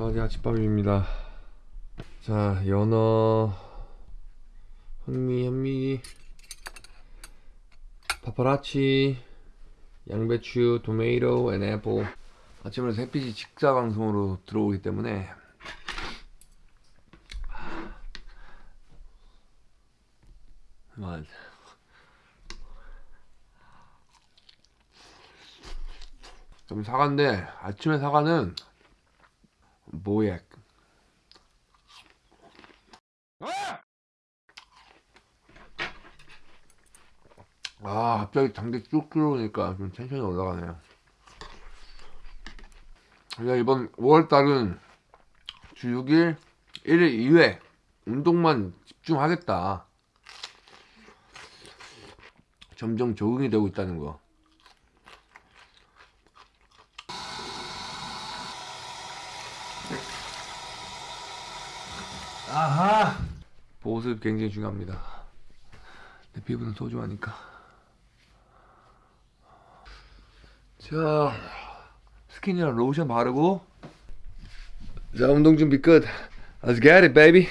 자 어제 아침밥입니다. 자 연어 현미 현미 파파라치 양배추 토메이토 앤 애플 아침에 햇빛이 직사광선으로 들어오기 때문에 맞좀 사과인데 아침에 사과는 모액 아 갑자기 단계 쭉 들어오니까 좀 텐션이 올라가네요. 그냥 이번 5월달은 주 6일 1일 2회 운동만 집중하겠다. 점점 적응이 되고 있다는 거 아하. 보습 굉장히 중요합니다. 내 피부는 소중하니까. 자 스킨이랑 로션 바르고. 자 운동 준비 끝. Let's get it baby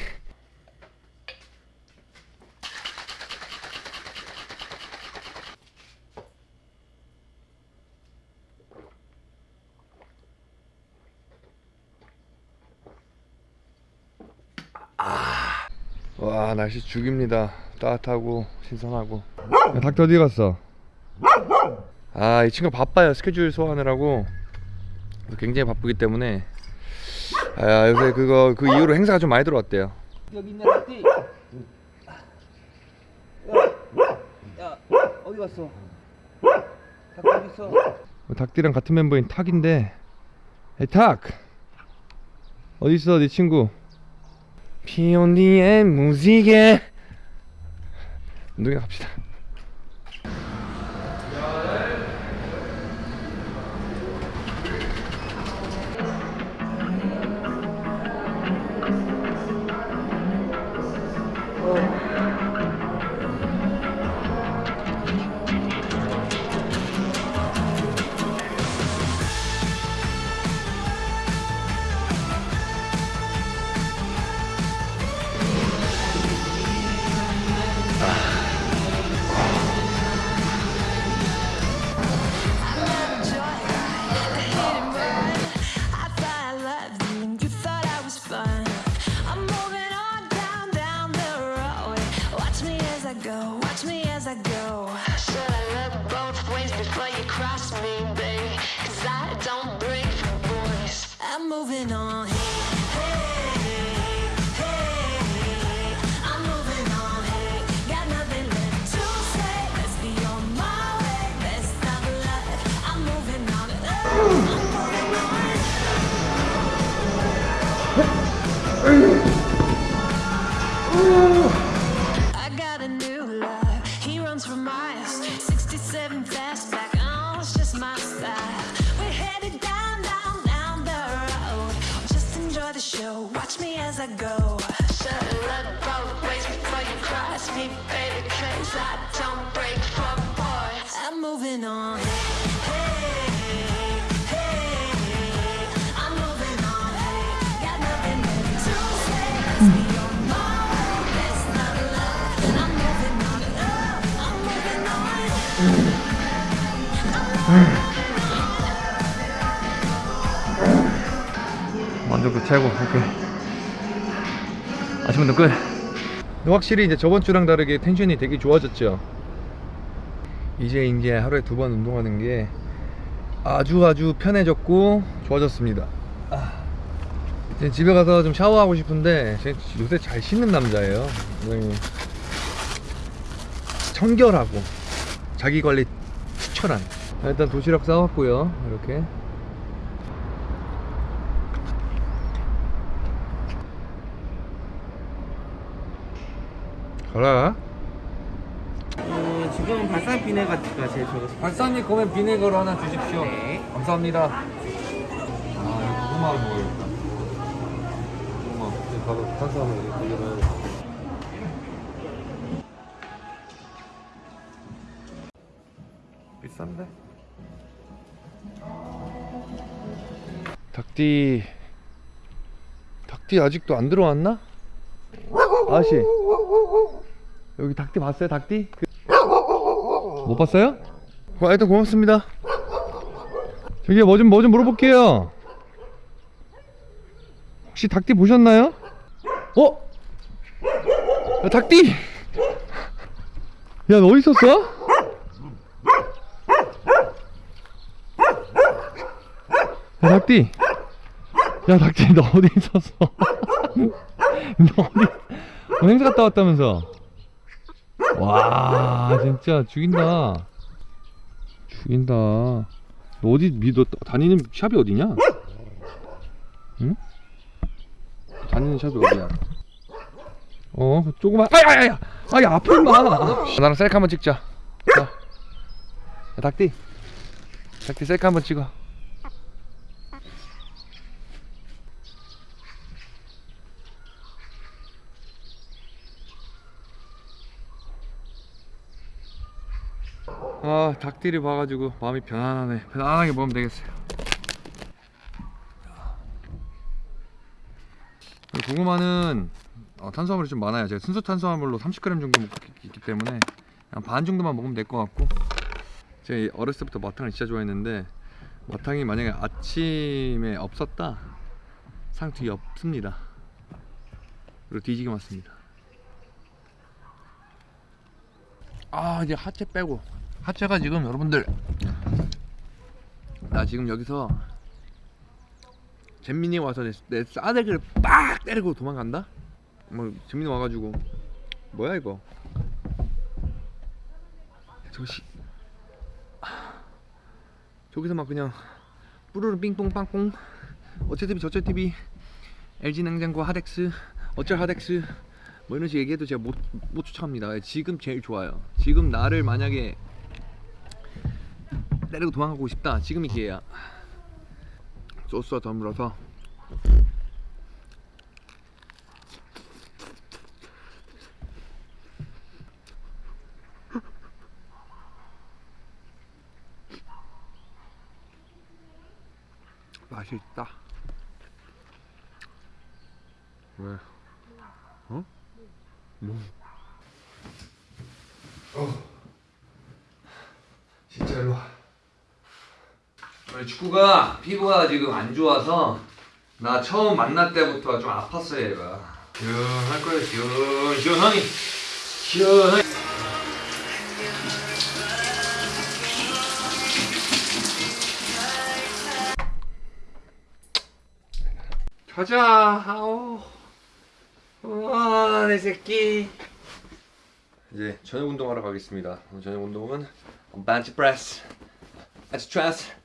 와 날씨 죽입니다. 따뜻하고 신선하고. 야, 닭도 어디 갔어? 아 이 친구 바빠요. 스케줄 소화하느라고. 굉장히 바쁘기 때문에. 아 요새 그거 그 이후로 행사가 좀 많이 들어왔대요. 여기 있네 닭띠 야, 야 어디 갔어? 닭 어디 있어? 닭띠랑 같은 멤버인 탁인데. 에이 탁! 어디 있어 네 친구 비온 뒤에 무지개. 운동회 갑시다 before you cross me, baby? Cause I don't break for boys. I'm moving on. Go. Should look both ways before you cross me, baby. Cause I don't break for boys. Oh, I'm moving on. 만족도 최고 오케이 아침 운동 끝. 확실히 이제 저번 주랑 다르게 텐션이 되게 좋아졌죠. 이제 이제 하루에 두 번 운동하는 게 아주 아주 편해졌고 좋아졌습니다. 아, 이제 집에 가서 좀 샤워하고 싶은데 요새 잘 씻는 남자예요. 네. 청결하고 자기 관리 추천한. 일단 도시락 싸왔고요 이렇게 가라. 어, 지금 발산 비네가 제일 좋았어 발사님 그러면 비네거로 하나 주십시오. 네. 감사합니다. 아 이거 고구마를 먹어야겠다 고구마 가서 탄수화물 이렇게 걸려놔야겠다 비싼데? 닭띠. 닭띠 아직도 안 들어왔나? 아저씨 여기 닭띠 봤어요 닭띠? 그- 못 봤어요? 어, 하여튼 고맙습니다 저기 뭐 좀 뭐 좀 물어볼게요 혹시 닭띠 보셨나요? 어? 야, 닭띠! 야 너 어디 있었어? 야 닭띠 야 닭띠 너 어디 있었어? 너 어디 너 행사 갔다 왔다면서 와 진짜 죽인다 죽인다 너 어디 미, 너 다니는 샵이 어디냐? 응? 다니는 샵이 어디야? 어 조그만 아야야야 아야 앞에 임마 나랑 셀카 한번 찍자 자. 야, 닭띠 닭띠 셀카 한번 찍어 아 닭띠를 봐가지고 마음이 편안하네. 편안하게 먹으면 되겠어요. 고구마는 어, 탄수화물이 좀 많아요. 제가 순수 탄수화물로 30g 정도 먹고 있기 때문에 그냥 반 정도만 먹으면 될 것 같고. 제가 어렸을 때부터 마탕을 진짜 좋아했는데 마탕이 만약에 아침에 없었다? 상 뒤에 없습니다. 그리고 뒤지게 맞습니다. 아 이제 하체 빼고 하체가 지금 여러분들 나 지금 여기서 잼민이 와서 내, 내 싸대기를 빡 때리고 도망간다? 뭐 잼민이 와가지고. 뭐야 이거? 저씨 저기서 막 그냥 뿌르르 삥뽕 빵뽕. 어째 TV 저째 TV LG 냉장고 하덱스 어쩔 하덱스. 뭐 이런 식으로 얘기해도 제가 못, 못 쫓아갑니다. 지금 제일 좋아요. 지금 나를 만약에 때리고 도망가고 싶다 지금이 기회야 소스와 더물어서 맛있다 왜? 어? 뭐? 어. 진짜 일로 와. 축구가 피부가 지금 안 좋아서 나 처음 만날 때부터 좀 아팠어요 얘가. 시원할 거야 시원. 시원하니. 시원하니. 가자. 아오 와내 새끼. 이제 저녁 운동하러 가겠습니다. 저녁 벤치 프레스 스트레스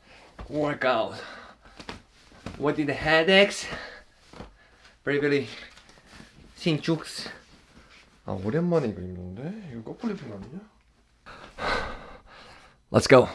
workout what did the headaches bravery 신축스 아 오랜만에 이거 입는데? 이거 거꾸로 입은 거 아니냐? Let's go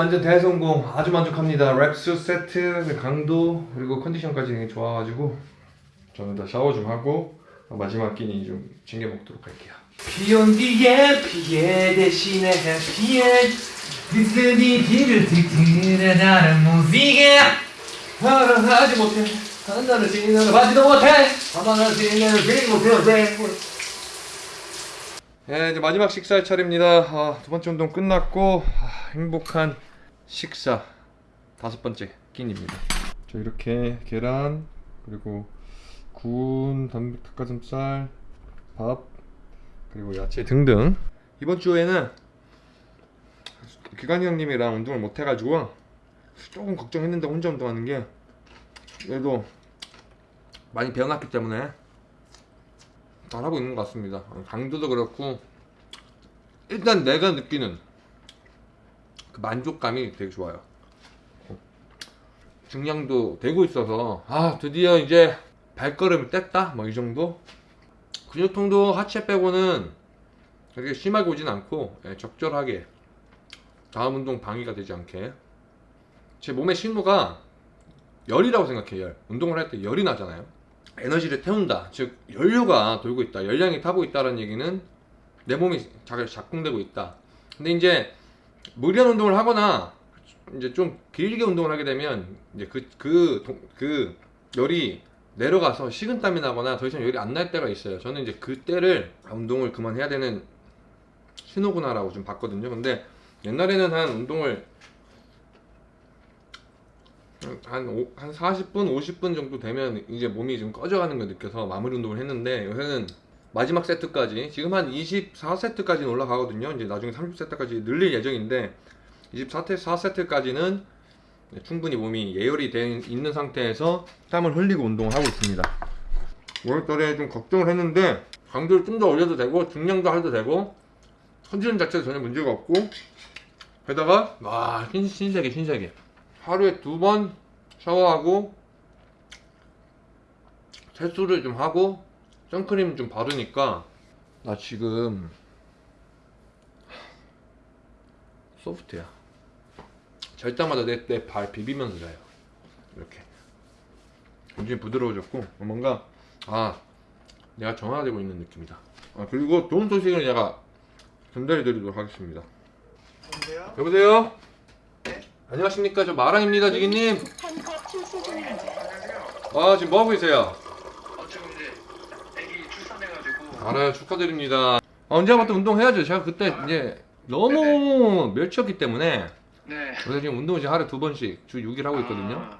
완전 대성공 아주 만족합니다 랩수 세트 그 강도 그리고 컨디션까지 되게 좋아가지고 저는 다 샤워 좀 하고 마지막 끼니 좀 챙겨 먹도록 할게요 비온 뒤에 피해 대신에 해피엔 비스니 뒤를 뒤틀어 나는 무지개 하지 못해 하나는 지는 바지도 못해 하나는 지는 비고 못해 예, 이제 마지막 식사 차례입니다. 아, 두 번째 운동 끝났고 아, 행복한 식사 다섯 번째 끼니입니다. 저 이렇게 계란 그리고 구운 닭가슴살 밥 그리고 야채 등등 이번 주에는 기관이 형님이랑 운동을 못 해가지고 조금 걱정했는데 혼자 운동하는 게 그래도 많이 배워놨기 때문에 잘하고 있는 것 같습니다. 강도도 그렇고 일단 내가 느끼는 그 만족감이 되게 좋아요. 중량도 되고 있어서 아 드디어 이제 발걸음을 뗐다? 뭐 이 정도? 근육통도 하체 빼고는 되게 심하게 오진 않고 예, 적절하게 다음 운동 방해가 되지 않게. 제 몸의 신호가 열이라고 생각해요 열. 운동을 할 때 열이 나잖아요. 에너지를 태운다. 즉 연료가 돌고 있다. 열량이 타고 있다는 얘기는 내 몸이 잘 작동되고 있다. 근데 이제 무리한 운동을 하거나 이제 좀 길게 운동을 하게 되면 이제 그그 그 열이 내려가서 식은땀이 나거나 더 이상 열이 안 날 때가 있어요. 저는 이제 그때를 아, 운동을 그만해야 되는 신호구나 라고 좀 봤거든요. 근데 옛날에는 한 운동을 한, 오- 한 40분, 50분 정도 되면 이제 몸이 좀 꺼져가는 걸 느껴서 마무리 운동을 했는데 요새는 마지막 세트까지 지금 한 24세트까지는 올라가거든요. 이제 나중에 30세트까지 늘릴 예정인데 24세트까지는 충분히 몸이 예열이 돼 있는 상태에서 땀을 흘리고 운동을 하고 있습니다. 5월달에 좀 걱정을 했는데 강도를 좀 더 올려도 되고 중량도 해도 되고 컨디션 자체도 전혀 문제가 없고 게다가 와 신, 신세계 신세계 하루에 두 번 샤워하고 세수를 좀 하고 선크림 좀 바르니까 나 지금 소프트야. 잘 때마다 내내발 비비면서 자요. 이렇게. 굉장히 부드러워졌고 뭔가 아 내가 정화되고 있는 느낌이다. 아, 그리고 좋은 소식을 제가 전달해 드리도록 하겠습니다. 여보세요? 여보세요? 안녕하십니까? 저 마랑입니다 지기님. 아 지금 뭐하고 계세요? 어, 지금 이제 애기 출산해가지고 알아요 축하드립니다 아, 언제부터 운동해야죠 제가 그때 이제 너무 멸치였기 때문에 네. 그래서 지금 운동을 지금 하루에 두 번씩 주 6일 하고 있거든요 아,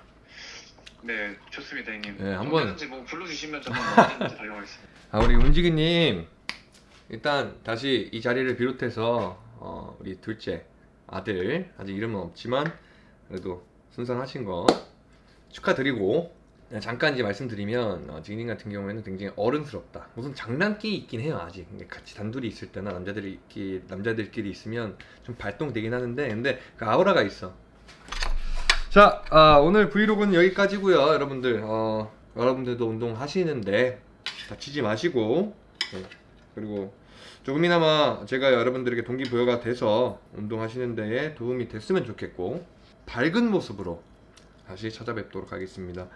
네, 좋습니다, 형님. 네, 한번- 뭐 불러주시면 저는 달려가겠습니다. 아 우리 운지기님 일단 다시 이 자리를 비롯해서 어, 우리 둘째 아들 아직 이름은 없지만 그래도 순산하신 거 축하드리고 잠깐 이제 말씀드리면 어, 지기님 같은 경우에는 굉장히 어른스럽다. 무슨 장난기 있긴 해요 아직. 같이 단둘이 있을 때나 남자들끼리 남자들끼리 있으면 좀 발동되긴 하는데 근데 그 아우라가 있어. 자 아, 오늘 브이로그는 여기까지고요 여러분들. 어, 여러분들도 운동하시는데 다치지 마시고. 네. 그리고 조금이나마 제가 여러분들에게 동기부여가 돼서 운동하시는 데에 도움이 됐으면 좋겠고 밝은 모습으로 다시 찾아뵙도록 하겠습니다